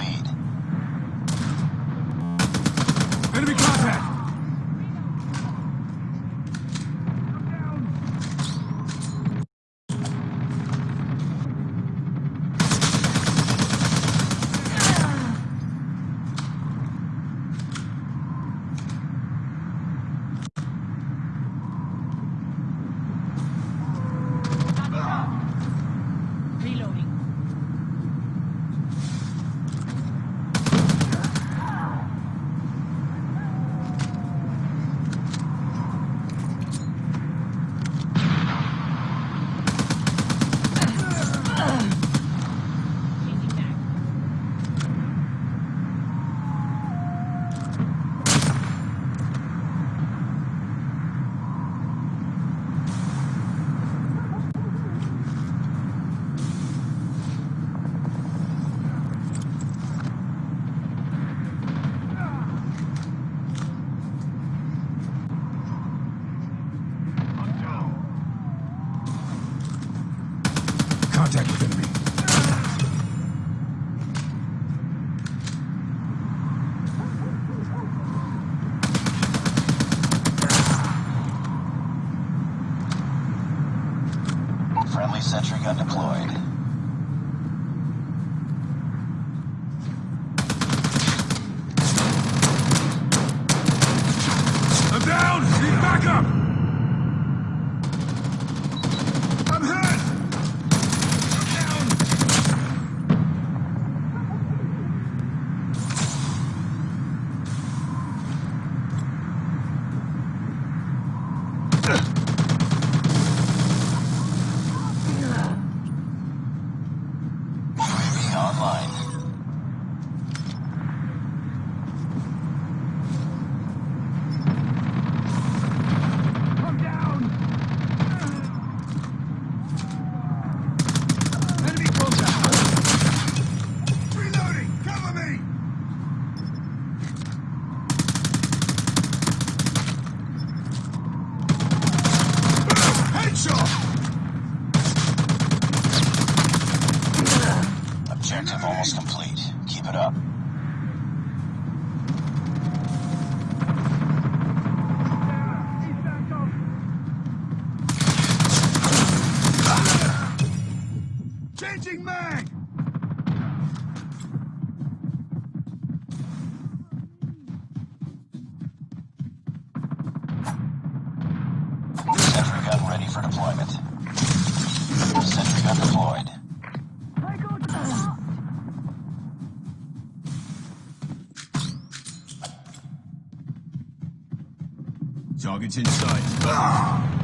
lead. Contact with enemy. Friendly sentry gun deployed. It up. Changing mag! Sentry gun ready for deployment. Sentry gun deployed. Target's in sight.